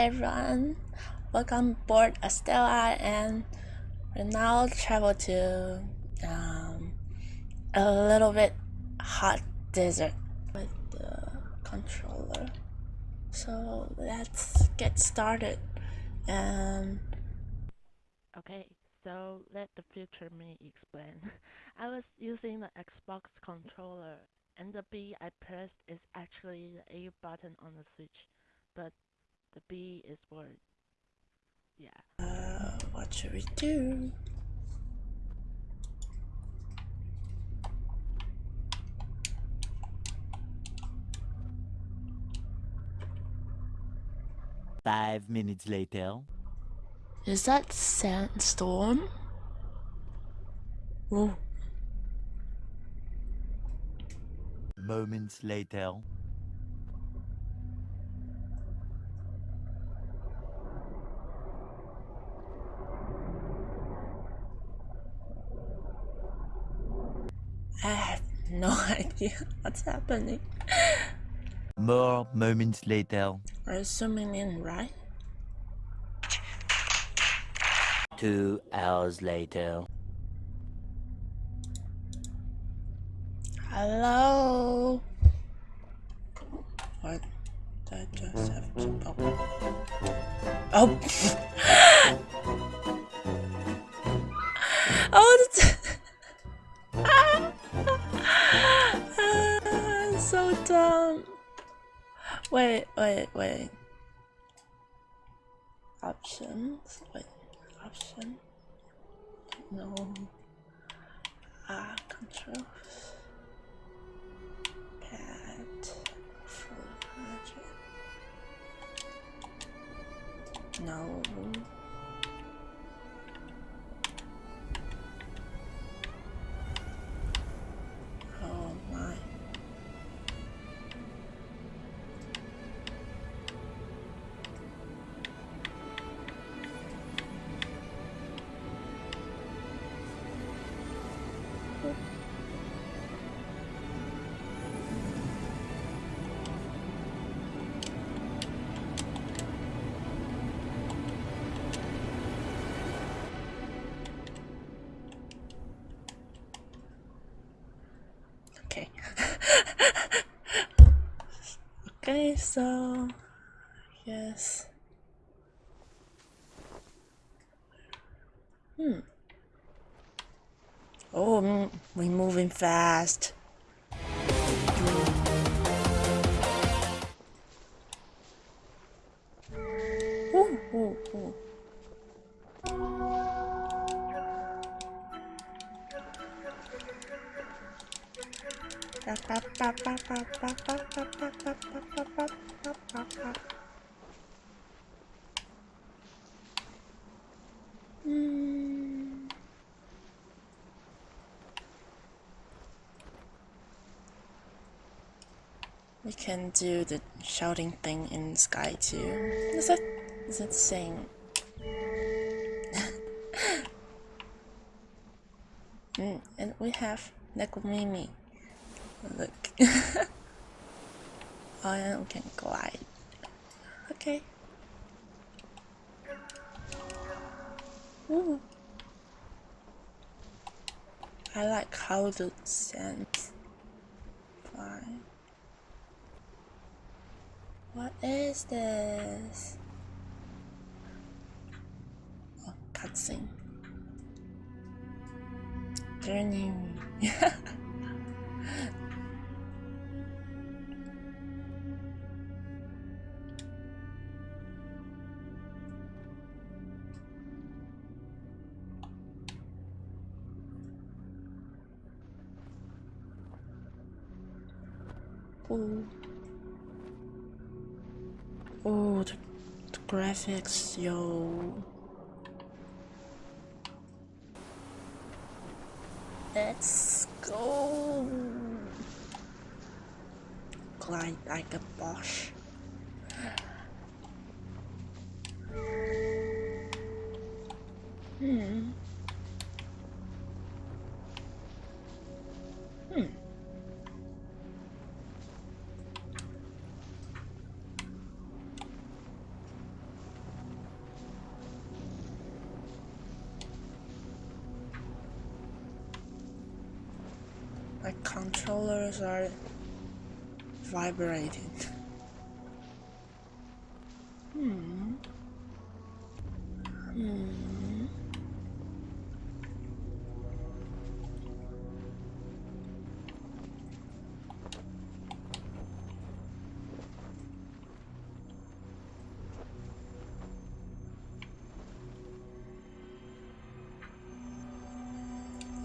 everyone, welcome aboard Estella and we now travel to um, a little bit hot desert with the controller. So let's get started and Okay, so let the future me explain. I was using the Xbox controller and the B I pressed is actually the A button on the switch, but the B is for yeah. uh, what should we do? Five minutes later. Is that sandstorm? Oh, Moments later. I have no idea what's happening. More moments later. We're zooming in, right? Two hours later. Hello? What? Did I just have to... Oh. Oh! oh, Wait, wait, wait. Options. Wait, option. No. Ah, controls. Pad. Full project. No. So yes. Hmm. Oh, we're moving fast. We can do the shouting thing in Sky too. Is it? Is it saying? mm, and we have Nekomimi. Look. and can glide. Okay. Ooh. I like how the sand fly. What is this? Oh, cutscene. Journey. Oh. The, the graphics, yo. Let's go. Glide like a Bosch. Are vibrating. Hmm. Hmm.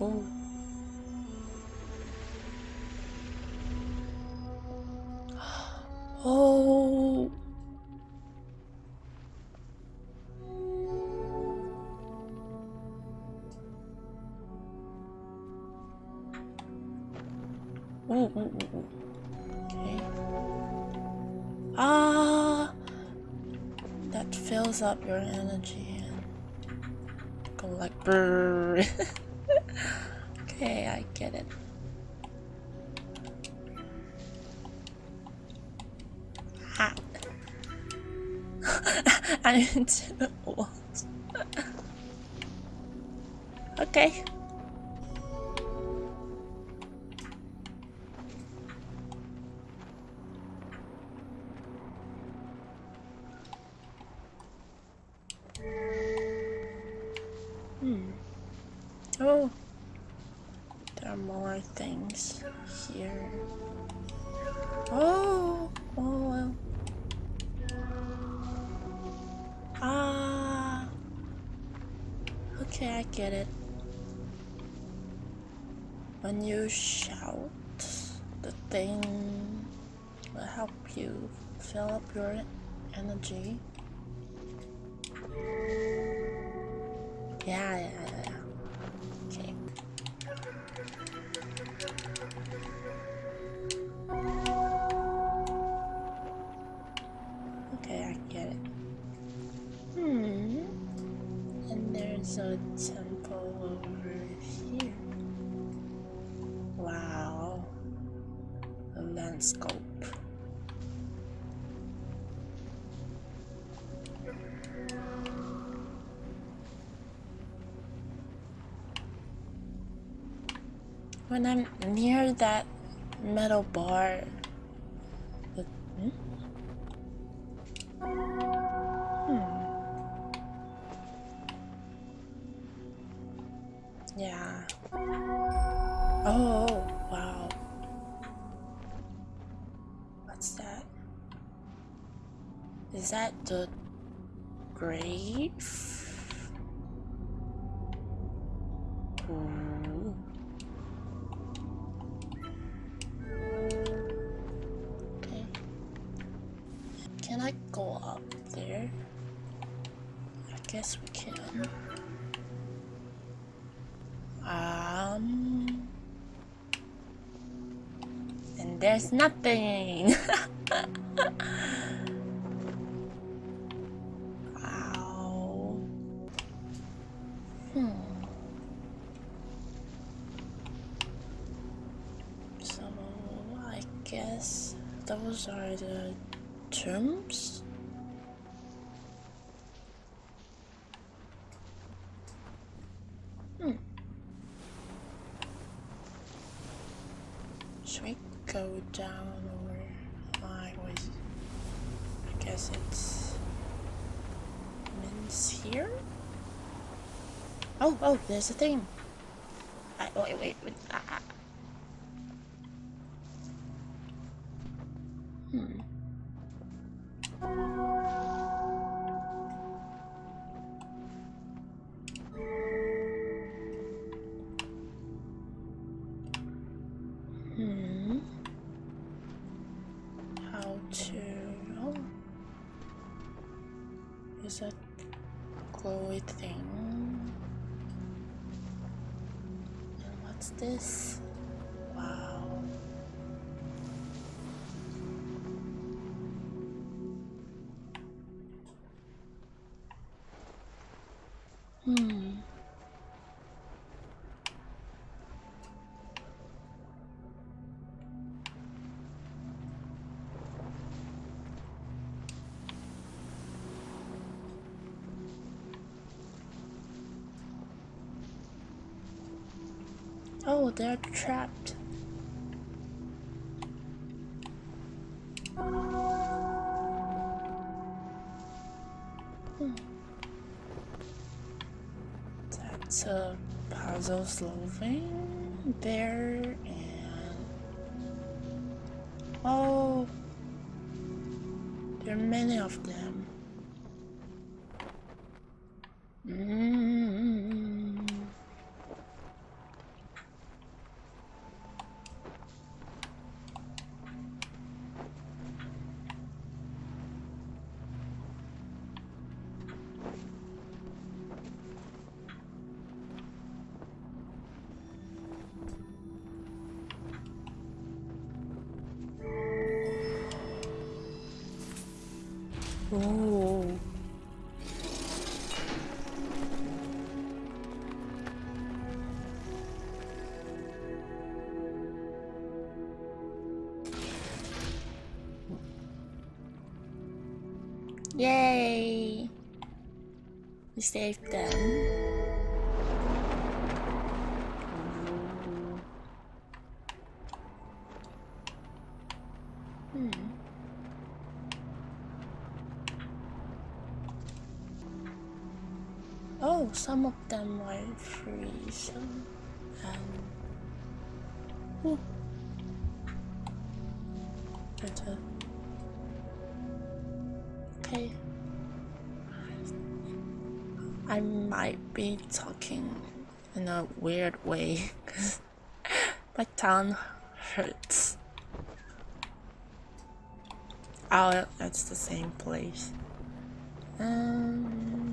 Oh. Up your energy and go like brrr. okay, I get it. I walls. okay. Hmm. Oh. There are more things here. Oh. Oh. well. Ah. Okay, I get it. When you shout, the thing will help you fill up your energy. Yeah, When I'm near that metal bar, the, hmm? Hmm. Yeah. Oh, wow. What's that? Is that the those are the terms. Hmm. Should we go down or I was I guess it's Min's here? Oh oh there's a thing. I, wait wait wait ah, glowy thing? And what's this? Wow. they're trapped. That's a puzzle solving there and oh there are many of them. Mm. Oh. Yay! We saved them. Oh, some of them are free, so um better. Okay. I might be talking in a weird way because my tongue hurts. Oh, that's the same place. Um,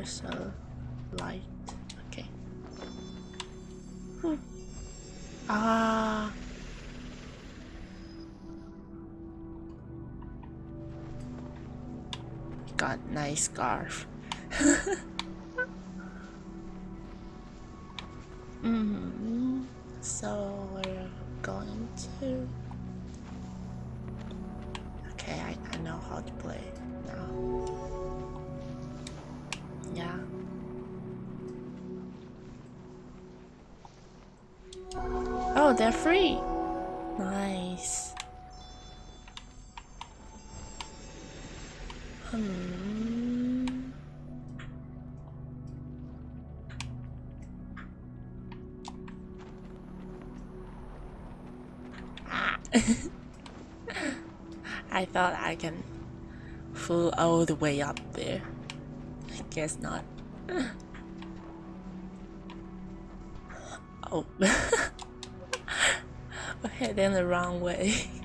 the light? Okay. Hmm. Ah. Got nice scarf. Oh, they're free. Nice. Hmm. I thought I can fool all the way up there. I guess not. Oh. Heading the wrong way.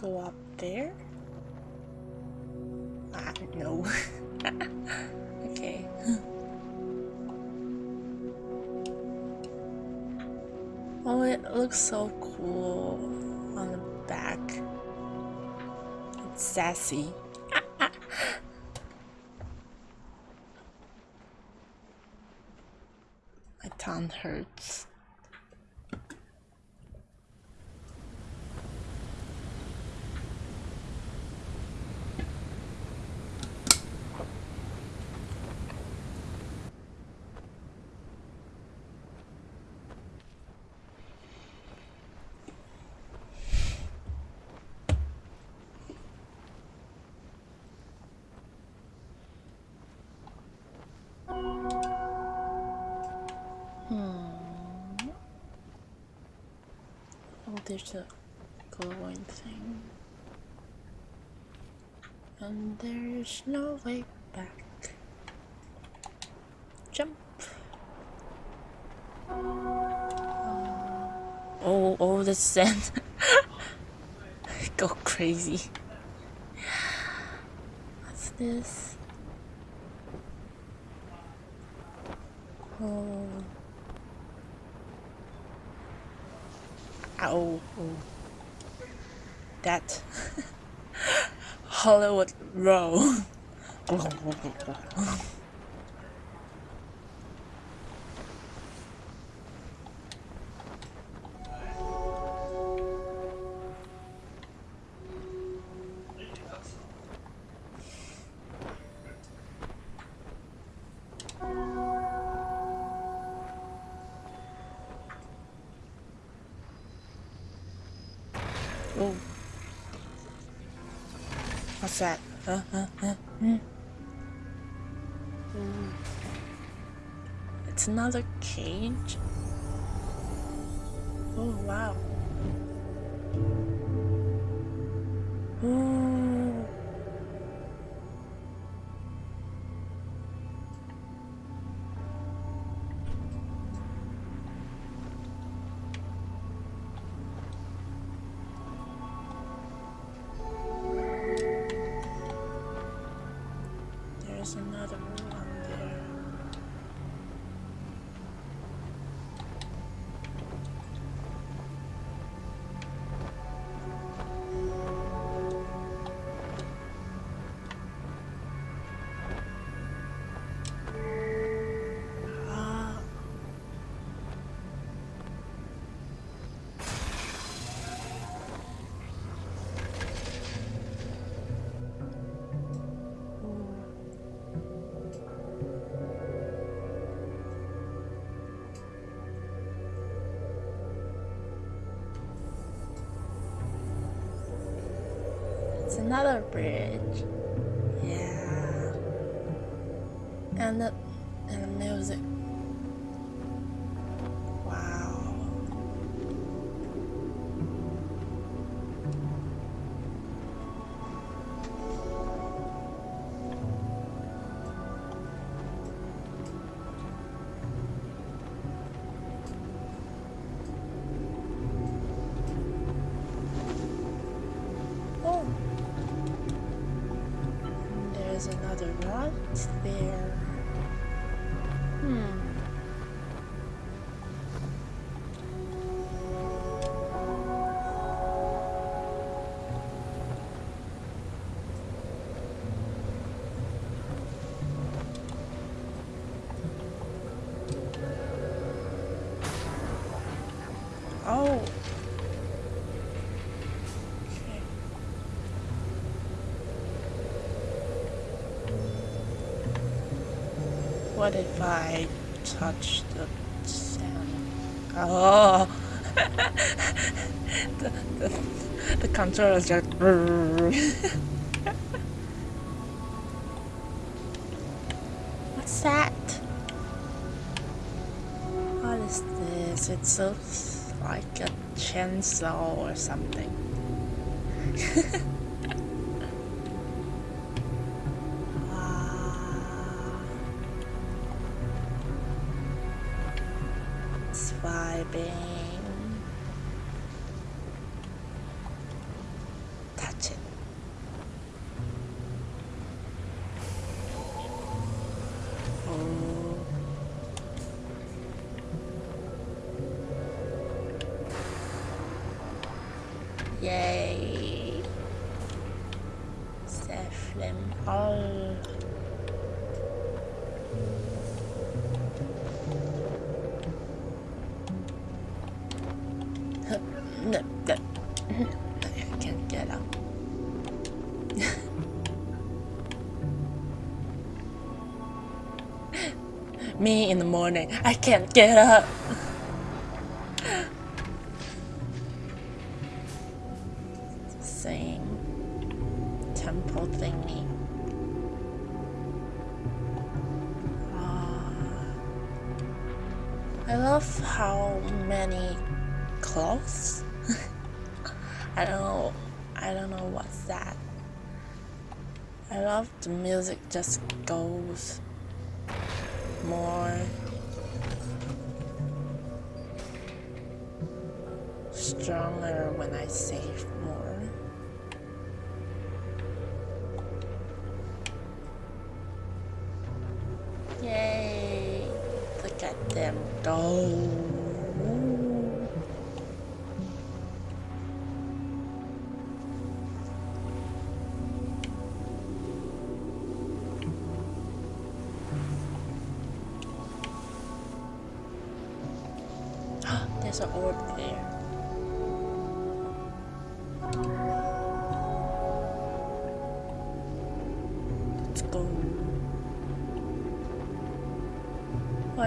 go up there? Ah, no. okay. oh, it looks so cool on the back. It's sassy. My tongue hurts. There's a glowing thing. And there's no way back. Jump. Uh, oh, oh, the sand. Go crazy. What's this? Oh. Ow. That. Hollywood Row. Another bridge. Yeah. And the and the music. What if I touch the sand? Oh, the, the, the controller is just. What's that? What is this? It looks like a chainsaw or something. Yay. Seflim all. No, no. I can't get up. Me in the morning. I can't get up. Just goes more stronger when I save more. Yay! Look at them go.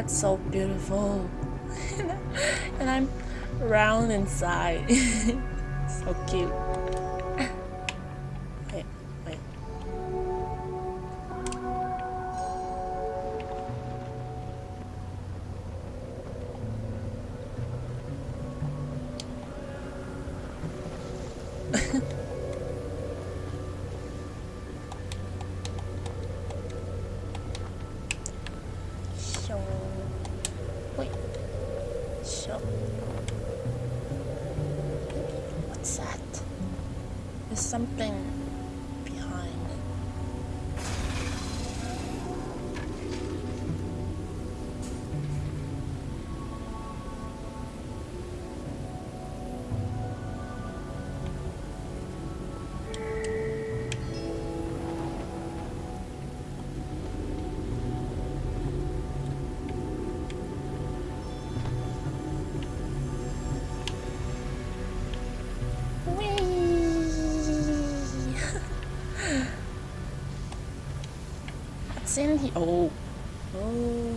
It's so beautiful. and I'm round inside. so cute. So, wait. So, what's that? There's something Oh, oh,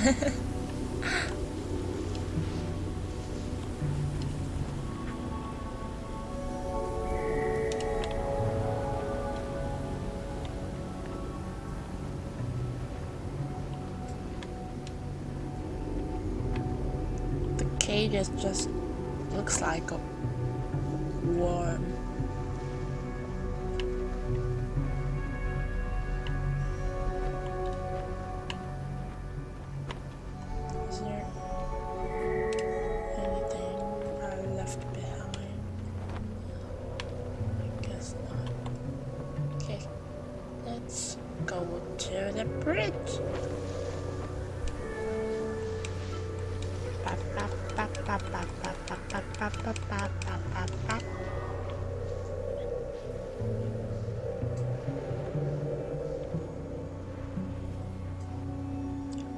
the cage is just looks like a ba, the bridge.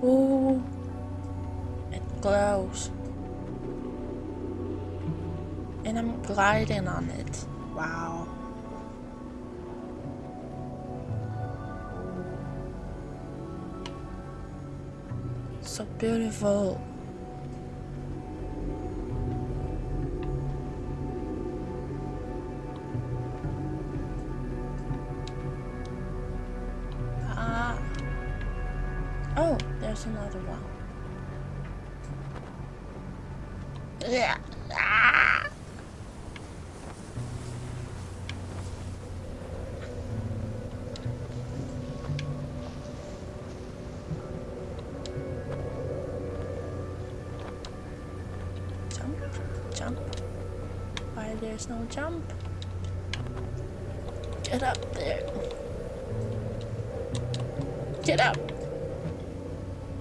Ooh, it glows. And I'm gliding on it. Beautiful. There's no jump. Get up there. Get up.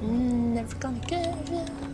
Mm, Never gonna give up.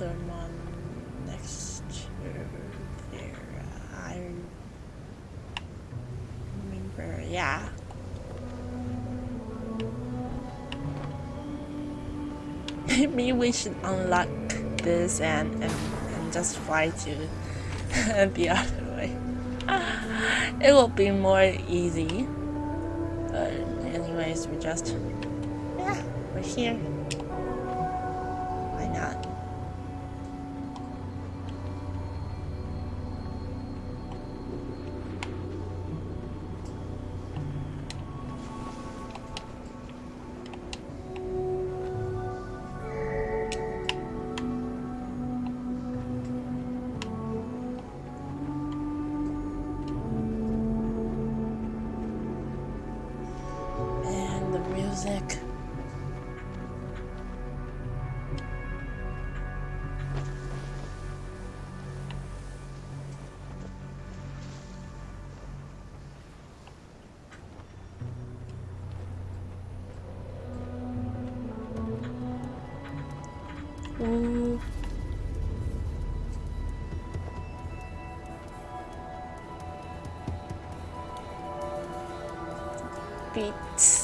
Another one next to there. I remember, yeah. Maybe we should unlock this and, and, and just fly to the other way. It will be more easy. But anyways, we just yeah, we're here. Beats.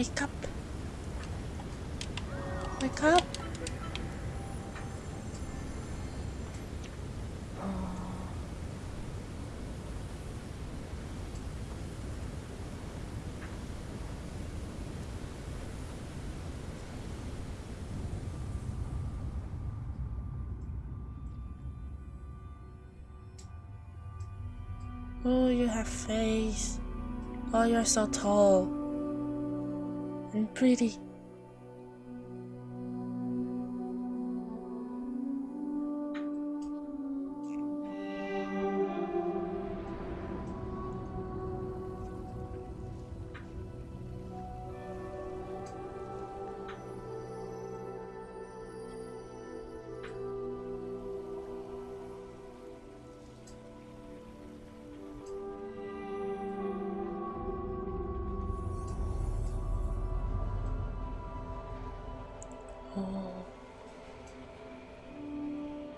Wake up. Wake up. Oh, you have face. Oh, you're so tall pretty.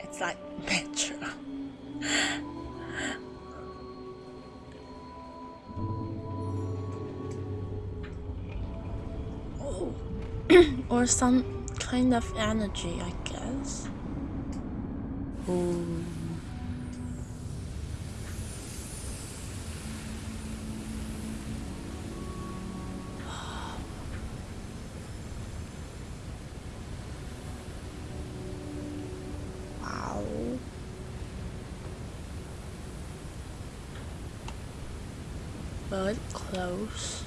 It's like Metro. oh. or some kind of energy, I guess. Ooh. Wow. Very close.